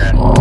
Again.